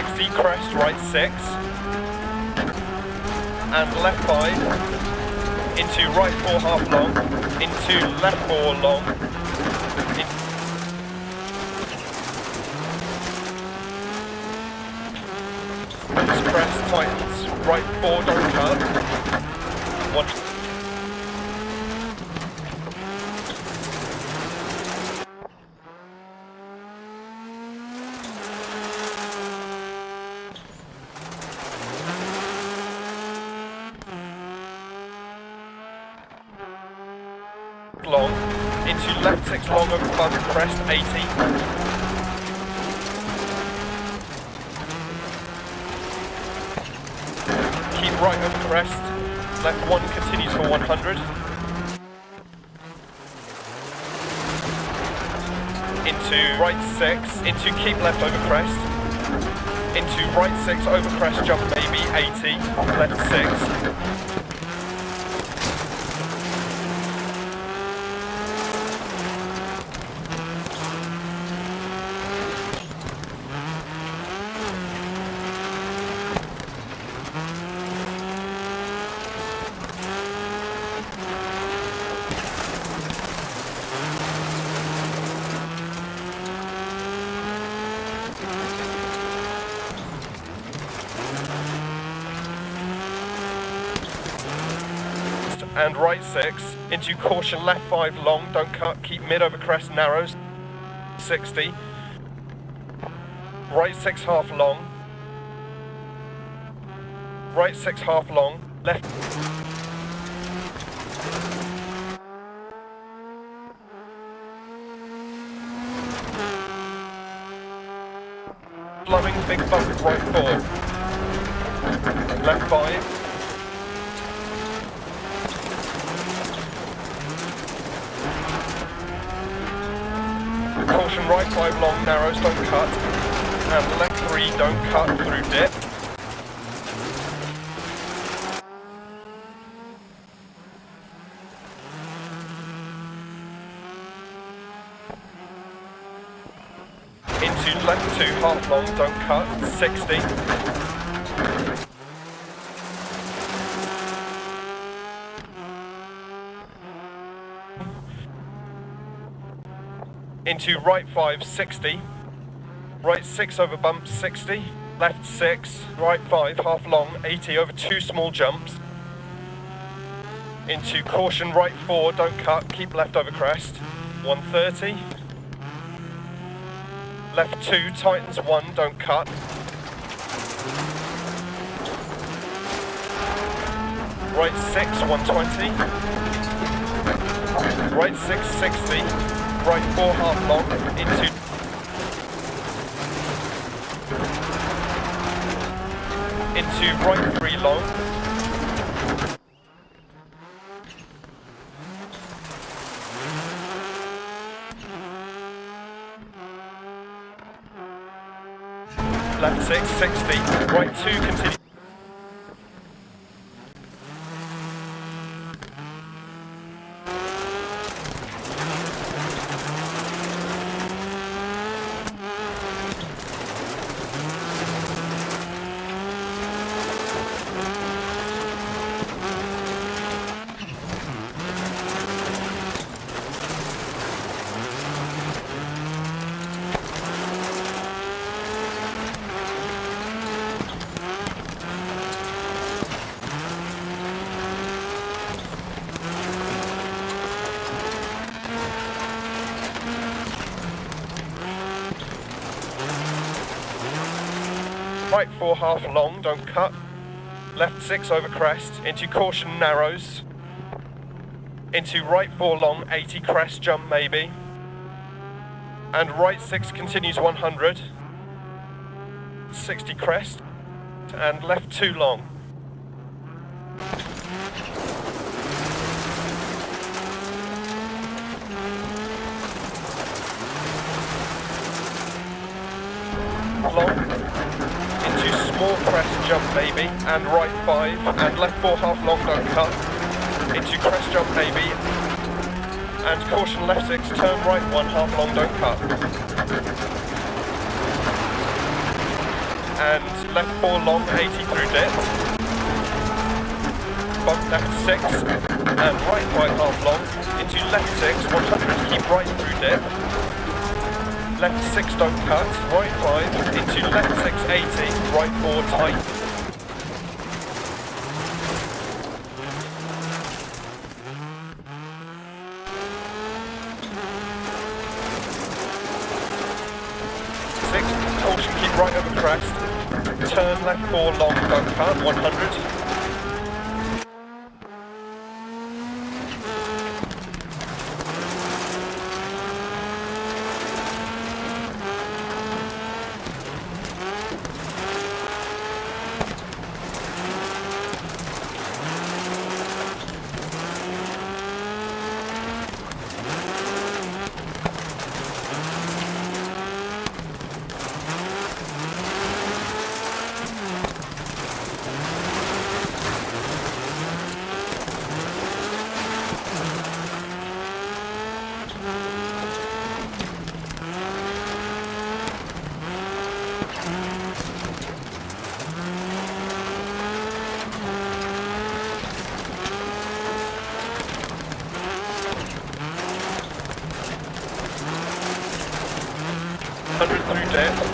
60, crest, right 6. And left 5. Into right 4 half long. Into left 4 long. In crest, tightens, right 4, don't cut. One. Long, into left 6 long over bump, crest 80. Keep right over crest, left 1 continues for 100. Into right 6, into keep left over crest. Into right 6 over crest, jump maybe 80, left 6. And right 6, into caution left 5 long, don't cut, keep mid over crest narrows, 60, right 6 half long, right 6 half long, left. Loving big bump right 4, left 5, Caution right 5 long, narrows, don't cut. And left 3, don't cut through dip. Into left 2, half long, don't cut, 60. Into right 5, 60, right 6 over bump, 60, left 6, right 5, half long, 80 over two small jumps, into caution right 4, don't cut, keep left over crest, 130, left 2, tightens 1, don't cut, right 6, 120, right 6, 60, right four half long into into right three long left six, 60, right two, continue. Right four half long, don't cut. Left six over crest, into caution narrows. Into right four long, 80 crest jump maybe. And right six continues 100. 60 crest. And left two long. Long small crest jump maybe, and right five, and left four half long don't cut, into crest jump maybe, and caution left six, turn right one half long don't cut. and left 4 long, 80 through dip. Bump left 6 and right 5 half long into left 6, 100, keep right through dip. Left 6 don't cut, right 5 into left 6, 80, right 4 tight. Six, caution, keep right over crest. Turn left four long, don't cut, 100. Through death.